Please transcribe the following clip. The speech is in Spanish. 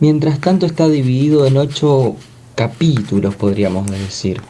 Mientras tanto está dividido en ocho capítulos, podríamos decir.